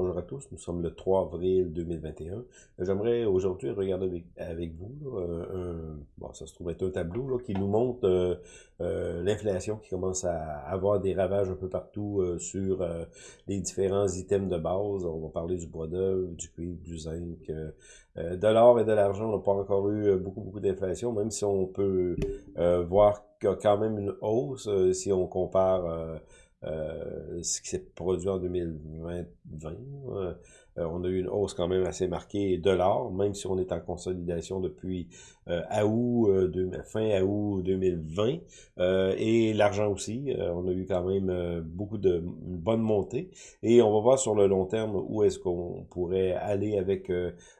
Bonjour à tous, nous sommes le 3 avril 2021. J'aimerais aujourd'hui regarder avec, vous, un, bon, ça se trouve être un tableau qui nous montre euh, euh, l'inflation qui commence à avoir des ravages un peu partout euh, sur les différents items de base. On va parler du bois d'œuvre, du cuivre, du zinc, de l'or et de l'argent. On n'a pas encore eu beaucoup, beaucoup d'inflation, même si on peut voir qu'il y a quand même une hausse si on compare euh, ce qui s'est produit en 2020. Euh, on a eu une hausse quand même assez marquée de l'or, même si on est en consolidation depuis euh, août, fin août 2020. et l'argent aussi, on a eu quand même beaucoup de une bonne montée. Et on va voir sur le long terme où est-ce qu'on pourrait aller avec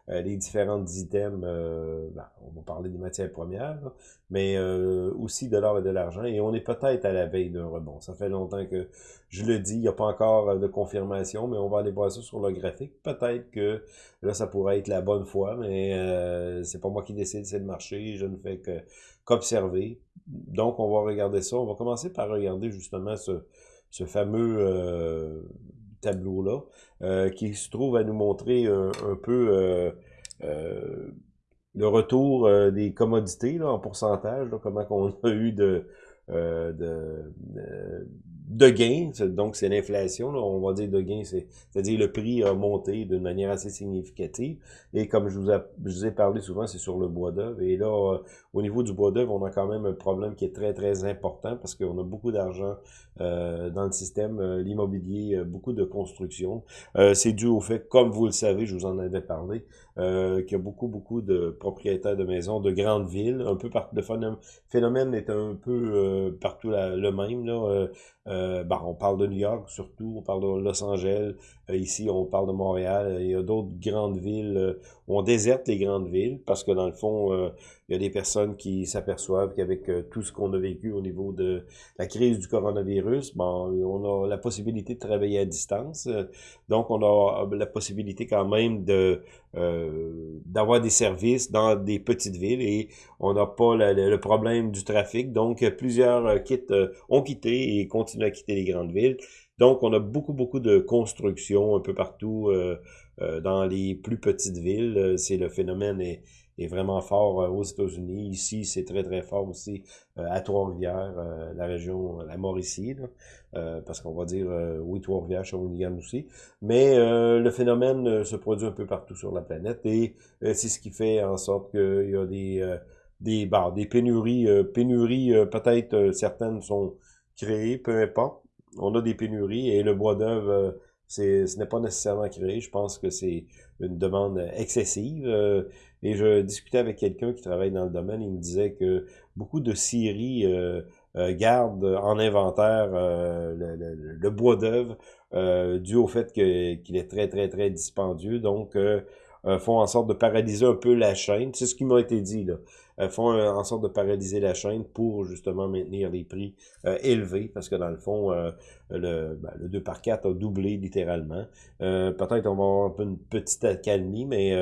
les différents items. Ben, on va parler des matières premières, mais aussi de l'or et de l'argent. Et on est peut-être à la veille d'un rebond. Ça fait longtemps que je le dis, il n'y a pas encore euh, de confirmation, mais on va aller voir ça sur le graphique. Peut-être que là, ça pourrait être la bonne fois, mais euh, c'est pas moi qui décide, c'est le marché. Je ne fais que qu'observer. Donc, on va regarder ça. On va commencer par regarder justement ce, ce fameux euh, tableau-là, euh, qui se trouve à nous montrer un, peu le retour des commodités là, en pourcentage, comment qu'on a eu de, de, de gains, donc c'est l'inflation, on va dire de gains, c'est-à-dire le prix a monté d'une manière assez significative. Et comme je vous, ai parlé souvent, c'est sur le bois d'œuvre. Et là, euh, au niveau du bois d'œuvre, on a quand même un problème qui est très, très important parce qu'on a beaucoup d'argent euh, dans le système, euh, l'immobilier, beaucoup de construction. c'est dû au fait, comme vous le savez, je vous en avais parlé, qu'il y a beaucoup, beaucoup de propriétaires de maisons de grandes villes, un peu partout. Le phénomène est un peu partout le même. Là, euh, ben, on parle de New York surtout, on parle de Los Angeles, euh, ici on parle de Montréal, il y a d'autres grandes villes euh, on déserte les grandes villes parce que dans le fond, il y a des personnes qui s'aperçoivent qu'avec tout ce qu'on a vécu au niveau de la crise du coronavirus, bon, on a la possibilité de travailler à distance, donc on a la possibilité quand même de d'avoir des services dans des petites villes et on n'a pas le, problème du trafic, donc plusieurs quittent, ont quitté et continuent à quitter les grandes villes. Donc, on a beaucoup, beaucoup de construction un peu partout euh, euh, dans les plus petites villes. Euh, c'est le phénomène est, est vraiment fort aux États-Unis. Ici, c'est très, très fort aussi à Trois-Rivières, la région, la Mauricie, parce qu'on va dire, oui, Trois-Rivières, Shawinigan aussi. Mais le phénomène se produit un peu partout sur la planète et c'est ce qui fait en sorte qu'il y a des, des, bah, des pénuries, pénuries peut-être certaines sont créé, peu importe. On a des pénuries et le bois d'œuvre, euh, ce n'est pas nécessairement créé. Je pense que c'est une demande excessive. Euh, et je discutais avec quelqu'un qui travaille dans le domaine, il me disait que beaucoup de scieries euh, gardent en inventaire le, bois d'œuvre dû au fait qu'il est très, très, très dispendieux. Donc, font en sorte de paralyser un peu la chaîne. C'est ce qui m'a été dit, là. Euh, font euh, en sorte de paralyser la chaîne pour justement maintenir les prix euh, élevés, parce que dans le fond, le, ben, le 2 par 4 a doublé littéralement. Peut-être on va avoir un peu une petite accalmie, mais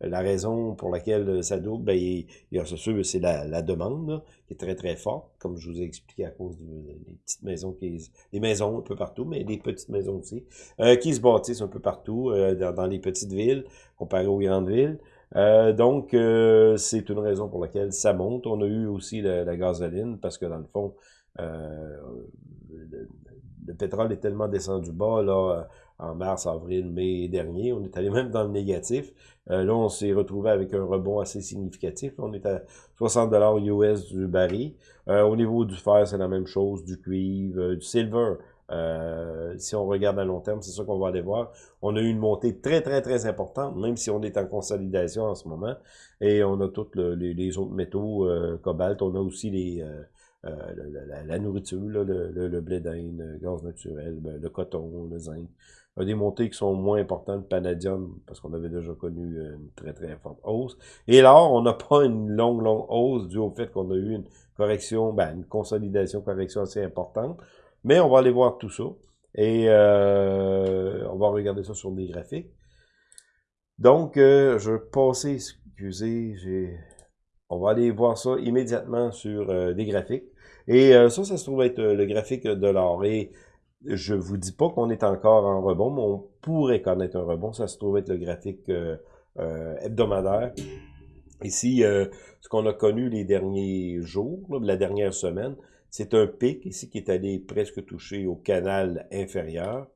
la raison pour laquelle ça double, ben, il, il c'est la, la demande qui est très très forte, comme je vous ai expliqué à cause des petites maisons, qui, des maisons un peu partout, mais des petites maisons aussi, qui se bâtissent un peu partout dans, dans les petites villes comparé aux grandes villes. Euh, donc, euh, c'est une raison pour laquelle ça monte. On a eu aussi la, gasoline, parce que dans le fond, euh, le, pétrole est tellement descendu bas, là, en mars, avril, mai dernier. On est allé même dans le négatif. là, on s'est retrouvé avec un rebond assez significatif. On est à 60 US du baril. au niveau du fer, c'est la même chose, du cuivre, du silver. Euh, si on regarde à long terme, c'est ça qu'on va aller voir. On a eu une montée très, très, très importante, même si on est en consolidation en ce moment. Et on a tous les, autres métaux, euh, cobalt, on a aussi les, euh, euh la, nourriture, le, le, blé d'Inde, le gaz naturel, ben, le coton, le zinc. Il y a des montées qui sont moins importantes, le palladium, parce qu'on avait déjà connu une très, très forte hausse. Et là, on n'a pas une longue, longue hausse due au fait qu'on a eu une correction, ben, une consolidation, correction assez importante. Mais on va aller voir tout ça. Et euh, on va regarder ça sur des graphiques. Donc, euh, je vais passer, excusez. On va aller voir ça immédiatement sur euh, des graphiques. Et ça, ça se trouve être le graphique de l'or. Et je vous dis pas qu'on est encore en rebond, mais on pourrait connaître un rebond. Ça se trouve être le graphique hebdomadaire. Ici, ce qu'on a connu les derniers jours, la dernière semaine, c'est un pic ici qui est allé presque toucher au canal inférieur,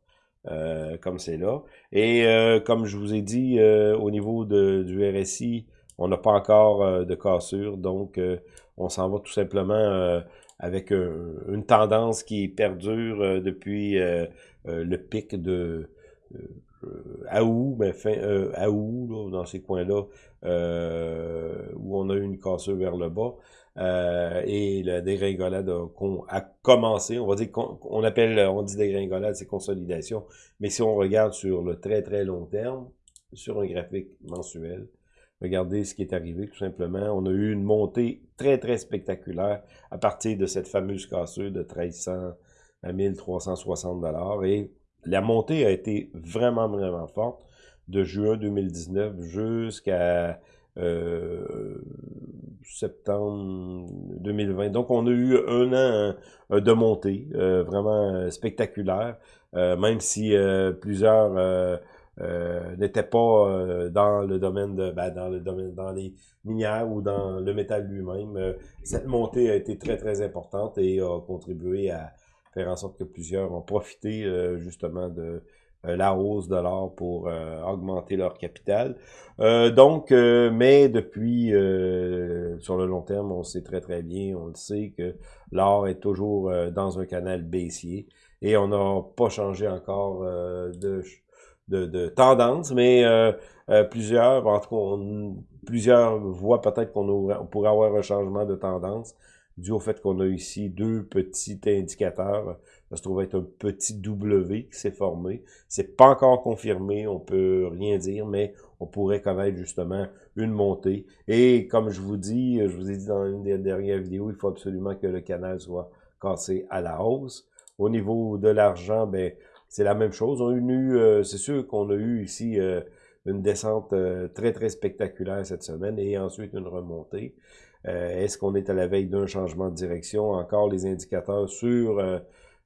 comme c'est là. Et comme je vous ai dit, au niveau de, du RSI, on n'a pas encore de cassure, donc on s'en va tout simplement avec une tendance qui perdure euh, depuis euh, euh, le pic de août, ben fin août, là, dans ces coins-là, où on a eu une cassure vers le bas. Et la dégringolade a, commencé, on va dire qu'on appelle, on dit dégringolade, c'est consolidation, mais si on regarde sur le très très long terme, sur un graphique mensuel, Regardez ce qui est arrivé, tout simplement. On a eu une montée très, très spectaculaire à partir de cette fameuse cassure de 1300 à 1360 dollars. Et la montée a été vraiment, vraiment forte de juin 2019 jusqu'à euh, septembre 2020. Donc, on a eu un an euh, de montée euh, vraiment spectaculaire, même si plusieurs euh, n'était pas euh, dans le domaine de ben, dans le domaine dans les minières ou dans le métal lui-même. Euh, cette montée a été très très importante et a contribué à faire en sorte que plusieurs ont profité justement de la hausse de l'or pour augmenter leur capital. donc, mais depuis, sur le long terme, on sait très très bien, on le sait que l'or est toujours dans un canal baissier et on n'a pas changé encore de de, tendance, mais euh, euh, plusieurs, en tout cas, plusieurs voient peut-être qu'on pourrait avoir un changement de tendance dû au fait qu'on a ici deux petits indicateurs. Ça se trouve être un petit W qui s'est formé. C'est pas encore confirmé, on peut rien dire, mais on pourrait connaître justement une montée. Et comme je vous dis, je vous ai dit dans une des dernières vidéos, il faut absolument que le canal soit cassé à la hausse. Au niveau de l'argent, ben c'est la même chose. On a eu, euh, c'est sûr qu'on a eu ici euh, une descente euh, très, très spectaculaire cette semaine et ensuite une remontée. Est-ce qu'on est à la veille d'un changement de direction? Encore les indicateurs sur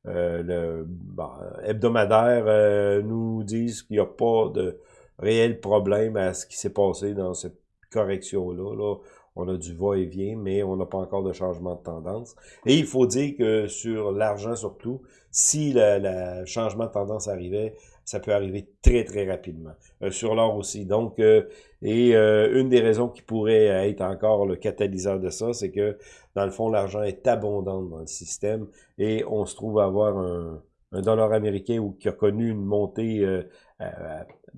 le bah, hebdomadaire nous disent qu'il n'y a pas de réel problème à ce qui s'est passé dans cette correction-là. Là on a du va-et-vient, mais on n'a pas encore de changement de tendance. Et il faut dire que sur l'argent surtout, si le changement de tendance arrivait, ça peut arriver très, très rapidement. Euh, sur l'or aussi. Donc, euh, et euh, une des raisons qui pourrait être encore le catalyseur de ça, c'est que, dans le fond, l'argent est abondant dans le système et on se trouve à avoir un, un dollar américain ou qui a connu une montée,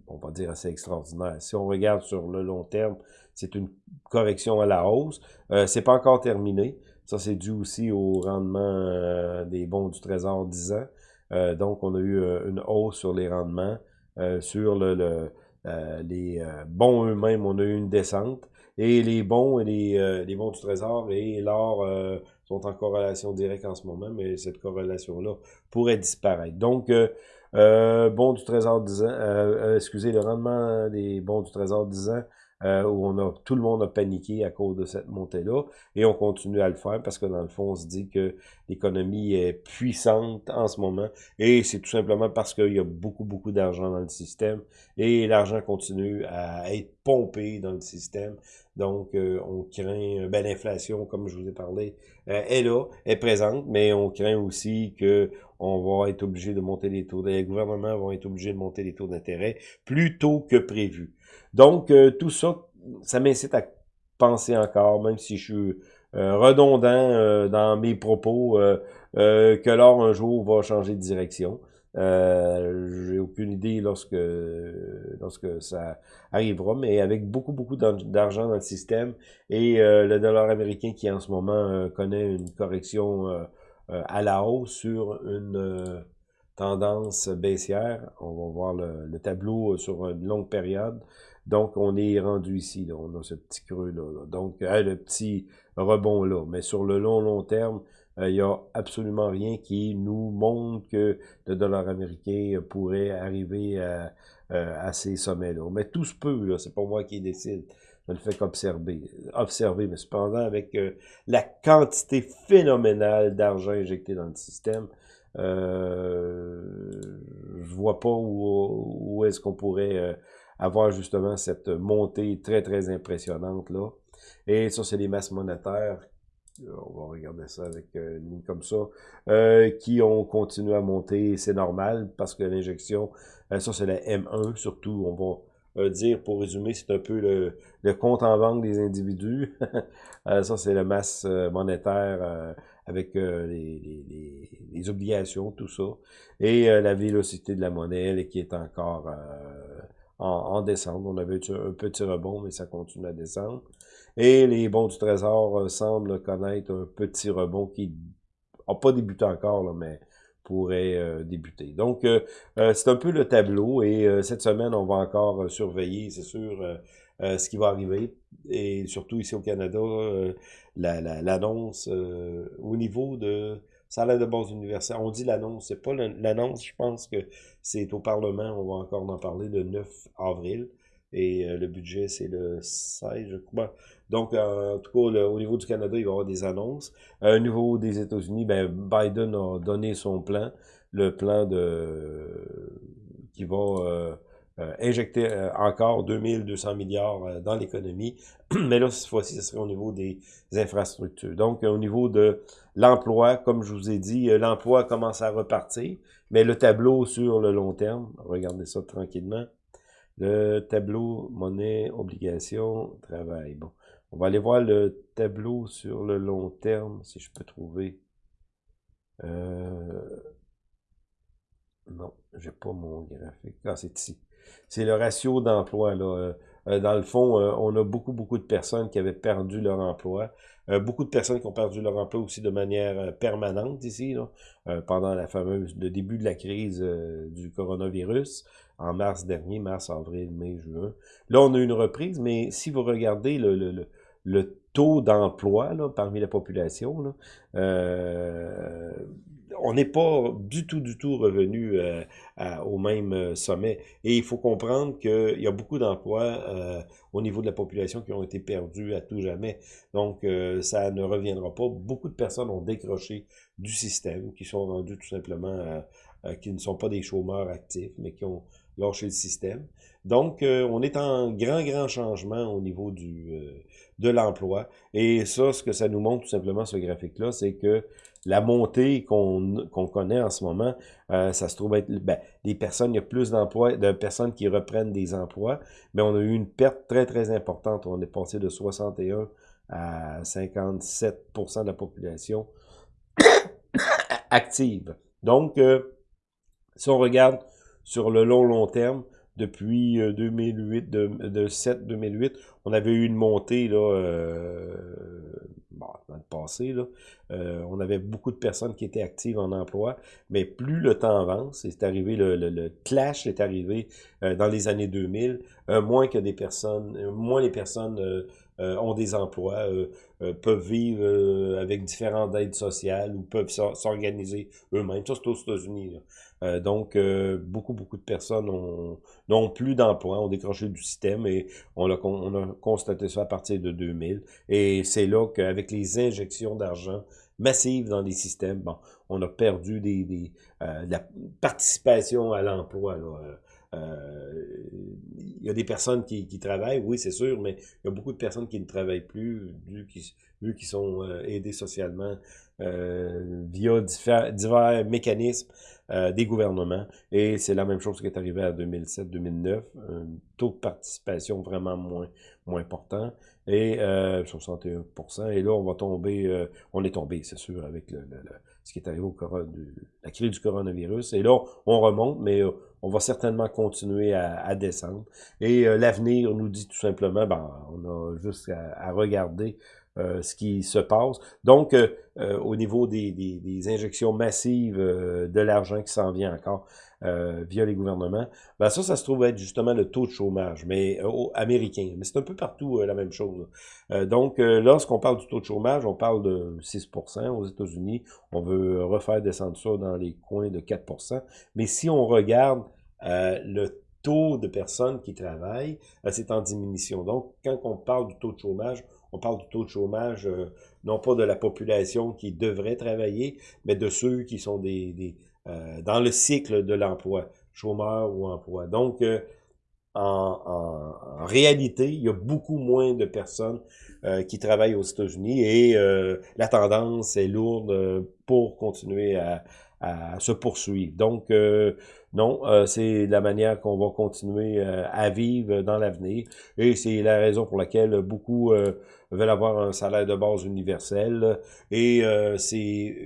on va dire, assez extraordinaire. Si on regarde sur le long terme, c'est une correction à la hausse. Euh, c'est pas encore terminé. Ça, c'est dû aussi au rendement euh, des bons du Trésor 10 ans. Euh, donc, on a eu euh, une hausse sur les rendements. sur le, les bons eux-mêmes, on a eu une descente. Et les bons et les, les bons du Trésor et l'or sont en corrélation directe en ce moment, mais cette corrélation-là pourrait disparaître. Donc, euh, bons du Trésor 10 ans, excusez, le rendement des bons du Trésor 10 ans euh, où on a tout le monde a paniqué à cause de cette montée-là, et on continue à le faire parce que dans le fond, on se dit que l'économie est puissante en ce moment, et c'est tout simplement parce qu'il y a beaucoup, beaucoup d'argent dans le système, et l'argent continue à être pompé dans le système, donc euh, on craint, ben, l'inflation, comme je vous ai parlé, euh, est là, est présente, mais on craint aussi que on va être obligé de monter les taux, les gouvernements vont être obligés de monter les taux d'intérêt plus tôt que prévu. Donc, euh, tout ça, ça m'incite à penser encore, même si je suis euh, redondant euh, dans mes propos, que l'or un jour va changer de direction. J'ai aucune idée lorsque lorsque ça arrivera, mais avec beaucoup, beaucoup d'argent dans le système et le dollar américain qui en ce moment connaît une correction à la hausse sur une tendance baissière. On va voir le tableau sur une longue période. Donc, on est rendu ici, on a ce petit creux-là. Donc, euh, le petit rebond-là. Mais sur le long, long terme, euh, il n'y a absolument rien qui nous montre que le dollar américain pourrait arriver à, euh, à ces sommets-là. Mais tout se peut. C'est pas moi qui décide. Je ne fais qu'observer. Observer, mais cependant, avec la quantité phénoménale d'argent injecté dans le système, Euh, je vois pas où, où est-ce qu'on pourrait avoir justement cette montée très, très impressionnante là. Et ça, c'est les masses monétaires on va regarder ça avec une ligne comme ça, euh, qui ont continué à monter. C'est normal parce que l'injection, ça c'est la M1 surtout, on va euh, dire, pour résumer, c'est un peu le, compte en banque des individus. Euh, ça, c'est la masse euh, monétaire avec les, obligations, tout ça. Et la vélocité de la monnaie qui est encore en, descente. On avait un petit rebond, mais ça continue à descendre. Et les bons du trésor semblent connaître un petit rebond qui n'a pas débuté encore, là, mais pourrait euh, débuter. Donc, euh, euh, c'est un peu le tableau et cette semaine, on va encore surveiller, c'est sûr, ce qui va arriver. Et surtout ici au Canada, l'annonce au niveau de salaire de base universelle. On dit l'annonce, c'est pas l'annonce, je pense que c'est au Parlement, on va encore en parler le 9 avril. Et le budget, c'est le 16, je crois. Donc, euh, en tout cas, au niveau du Canada, il va y avoir des annonces. Euh, au niveau des États-Unis, ben, Biden a donné son plan, le plan de qui va euh, injecter encore 2200 milliards dans l'économie. Mais là, cette fois-ci, ce serait au niveau des infrastructures. Donc, au niveau de l'emploi, comme je vous ai dit, l'emploi commence à repartir. Mais le tableau sur le long terme, regardez ça tranquillement. Le tableau monnaie, obligation, travail. Bon. On va aller voir le tableau sur le long terme, si je peux trouver. Euh... Non, j'ai pas mon graphique. Ah, c'est ici. C'est le ratio d'emploi. Euh, euh, dans le fond, euh, on a beaucoup, beaucoup de personnes qui avaient perdu leur emploi. beaucoup de personnes qui ont perdu leur emploi aussi de manière permanente ici, là, pendant la fameuse, le début de la crise du coronavirus en mars dernier, mars, avril, mai, juin. Là, on a une reprise, mais si vous regardez le, le, le taux d'emploi parmi la population, là, euh, on n'est pas du tout, du tout revenu euh, au même euh, sommet. Et il faut comprendre qu'il y a beaucoup d'emplois au niveau de la population qui ont été perdus à tout jamais. Donc, ça ne reviendra pas. Beaucoup de personnes ont décroché du système, qui sont rendus tout simplement, qui ne sont pas des chômeurs actifs, mais qui ont lâché le système. Donc, on est en grand, grand changement au niveau du de l'emploi. Et ça, ce que ça nous montre tout simplement, ce graphique-là, c'est que la montée qu'on connaît en ce moment, euh, ça se trouve être ben, des personnes, il y a plus d'emplois, de personnes qui reprennent des emplois, mais on a eu une perte très, très importante. On est passé de 61 à 57% de la population active. Donc, euh, si on regarde sur le long, long terme, depuis 2008, euh, de, de 7-2008, on avait eu une montée là, euh, dans le passé. Là, euh, on avait beaucoup de personnes qui étaient actives en emploi, mais plus le temps avance, c'est arrivé, le, le, clash est arrivé dans les années 2000, moins que des personnes, moins les personnes ont des emplois, peuvent vivre avec différentes aides sociales ou peuvent s'organiser eux-mêmes. Ça, c'est aux États-Unis. Euh, donc, euh, beaucoup, beaucoup de personnes n'ont plus d'emploi, ont décroché du système et on a, on a constaté ça à partir de 2000. Et c'est là qu'avec les injections d'argent massives dans les systèmes, bon, on a perdu euh, la participation à l'emploi. il y a des personnes qui travaillent, oui, c'est sûr, mais il y a beaucoup de personnes qui ne travaillent plus, vu qu'ils sont aidés socialement via divers mécanismes. Euh, des gouvernements. Et c'est la même chose qui est arrivé à 2007-2009, un taux de participation vraiment moins, moins important, et euh, 61%. Et là, on va tomber, euh, on est tombé, c'est sûr, avec le, ce qui est arrivé au la crise du coronavirus. Et là, on remonte, mais euh, on va certainement continuer à, à descendre. Et l'avenir nous dit tout simplement, ben, on a juste à regarder euh, ce qui se passe. Donc, euh, euh, au niveau des, des, injections massives de l'argent qui s'en vient encore via les gouvernements, ben ça, ça se trouve être justement le taux de chômage, mais américain. Mais c'est un peu partout la même chose. donc, lorsqu'on parle du taux de chômage, on parle de 6% aux États-Unis. On veut refaire descendre ça dans les coins de 4% Mais si on regarde le taux de personnes qui travaillent, c'est en diminution. Donc, quand on parle du taux de chômage, on parle du taux de chômage, euh, non pas de la population qui devrait travailler, mais de ceux qui sont des, euh, dans le cycle de l'emploi, chômeur ou emploi. Donc, euh, en, en, réalité, il y a beaucoup moins de personnes qui travaillent aux États-Unis et la tendance est lourde pour continuer à, à se poursuivre. Donc, euh, non, euh, c'est la manière qu'on va continuer euh, à vivre dans l'avenir. Et c'est la raison pour laquelle beaucoup veulent avoir un salaire de base universel. Et c'est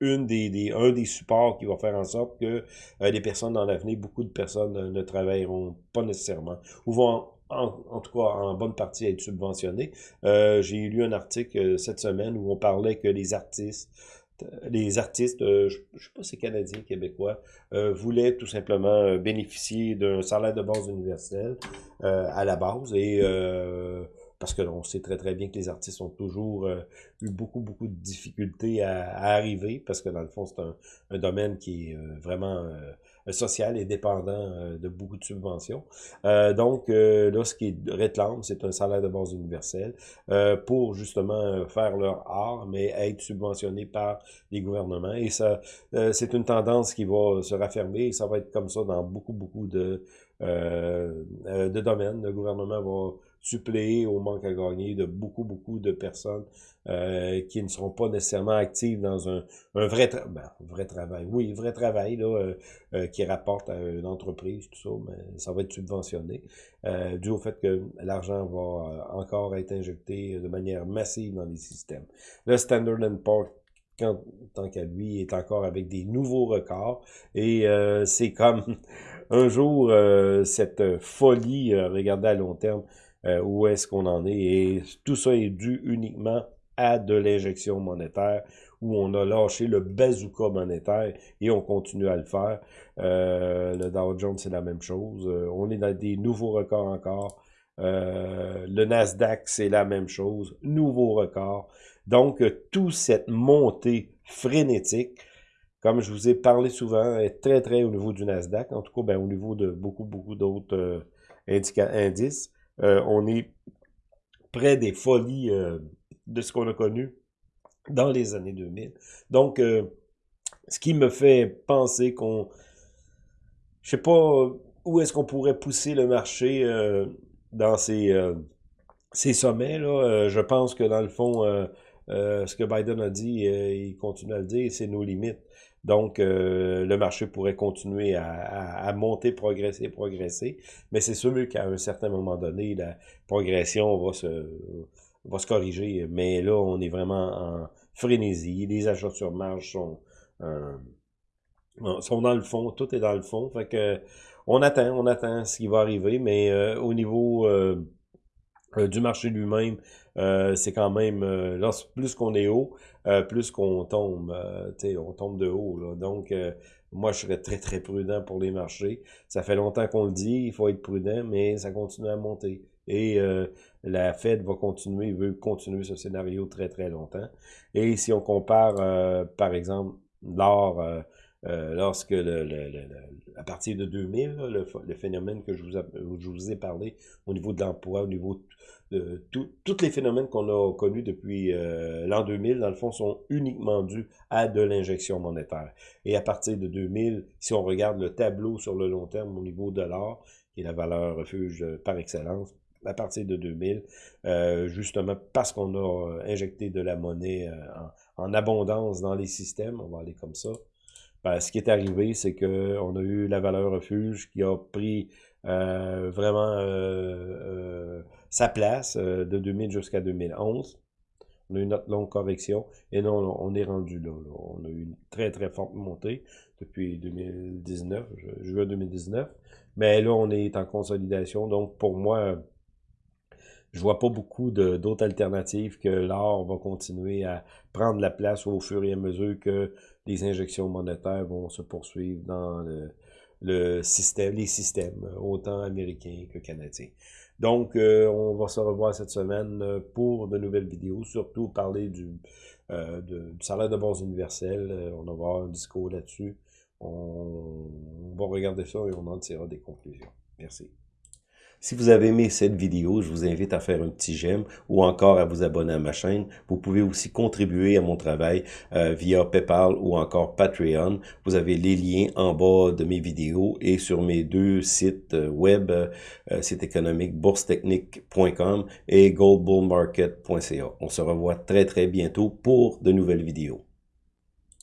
une des, des, un des supports qui va faire en sorte que les personnes dans l'avenir, beaucoup de personnes ne travailleront pas nécessairement, ou vont en, tout cas en bonne partie être subventionnées. J'ai lu un article cette semaine où on parlait que les artistes les artistes, euh, je ne sais pas si c'est canadien, québécois, euh, voulaient tout simplement euh, bénéficier d'un salaire de base universel à la base. Et parce que on sait très très bien que les artistes ont toujours eu beaucoup beaucoup de difficultés à, arriver parce que dans le fond c'est un, un, domaine qui est vraiment social et dépendant euh, de beaucoup de subventions. Euh, donc, euh, là, ce qui réclame, c'est un salaire de base universel pour justement faire leur art, mais être subventionné par les gouvernements. Et ça, c'est une tendance qui va se raffermer et ça va être comme ça dans beaucoup, beaucoup de, de domaines. Le gouvernement va suppléer au manque à gagner de beaucoup, beaucoup de personnes euh, qui ne seront pas nécessairement actives dans un, un vrai, ben, vrai travail. Oui, vrai travail là, euh, euh, qui rapporte à une entreprise, tout ça, mais ça va être subventionné, euh, dû au fait que l'argent va encore être injecté de manière massive dans les systèmes. Le Standard Poor's quand, tant qu'à lui, est encore avec des nouveaux records. Et c'est comme un jour, cette folie, regardez à long terme, euh, où est-ce qu'on en est. Et tout ça est dû uniquement à de l'injection monétaire, où on a lâché le bazooka monétaire et on continue à le faire. Euh, le Dow Jones, c'est la même chose. Euh, on est dans des nouveaux records encore. le Nasdaq, c'est la même chose. Nouveau record. Donc, toute cette montée frénétique, comme je vous ai parlé souvent, est très, très au niveau du Nasdaq. En tout cas, ben, au niveau de beaucoup, beaucoup d'autres indices. Euh, on est près des folies euh, de ce qu'on a connu dans les années 2000. Donc, euh, ce qui me fait penser qu'on... Je sais pas où est-ce qu'on pourrait pousser le marché dans ces, ces sommets. Là. je pense que dans le fond, ce que Biden a dit, il continue à le dire, c'est nos limites. Donc, euh, le marché pourrait continuer à, monter, progresser, progresser. Mais c'est sûr qu'à un certain moment donné, la progression va se, va se corriger. Mais là, on est vraiment en frénésie. Les achats sur marge sont, euh, sont dans le fond. Tout est dans le fond. Fait que on attend, on attend ce qui va arriver. Mais euh, au niveau du marché lui-même, euh, c'est quand même, euh, plus qu'on est haut, euh, plus qu'on tombe, on tombe de haut. Donc, moi, je serais très, très prudent pour les marchés. Ça fait longtemps qu'on le dit, il faut être prudent, mais ça continue à monter. Et la Fed va continuer, veut continuer ce scénario très, très longtemps. Et si on compare, par exemple, l'or, lorsque le, le, le, à partir de 2000, le, phénomène que je vous, je vous ai parlé au niveau de l'emploi, au niveau de tous les phénomènes qu'on a connus depuis euh, l'an 2000, dans le fond, sont uniquement dus à de l'injection monétaire. Et à partir de 2000, si on regarde le tableau sur le long terme au niveau de l'or, qui est la valeur refuge par excellence, à partir de 2000, euh, justement parce qu'on a injecté de la monnaie euh, en, abondance dans les systèmes, on va aller comme ça. Ben, ce qui est arrivé, c'est que on a eu la valeur refuge qui a pris euh, vraiment euh, euh, sa place de 2000 jusqu'à 2011. On a eu notre longue correction et non, on est rendu là, On a eu une très très forte montée depuis 2019, juin 2019. Mais là, on est en consolidation. Donc, pour moi, je vois pas beaucoup d'autres alternatives que l'or va continuer à prendre la place au fur et à mesure que les injections monétaires vont se poursuivre dans le, système, les systèmes, autant américains que canadiens. Donc, euh, on va se revoir cette semaine euh, pour de nouvelles vidéos, surtout parler du, euh, salaire de base universel. on va avoir un discours là-dessus. On, on va regarder ça et on en tirera des conclusions. Merci. Si vous avez aimé cette vidéo, je vous invite à faire un petit j'aime ou encore à vous abonner à ma chaîne. Vous pouvez aussi contribuer à mon travail euh, via PayPal ou encore Patreon. Vous avez les liens en bas de mes vidéos et sur mes deux sites euh, web, euh, site économique boursetechnique.com et goldbullmarket.ca. On se revoit très très bientôt pour de nouvelles vidéos.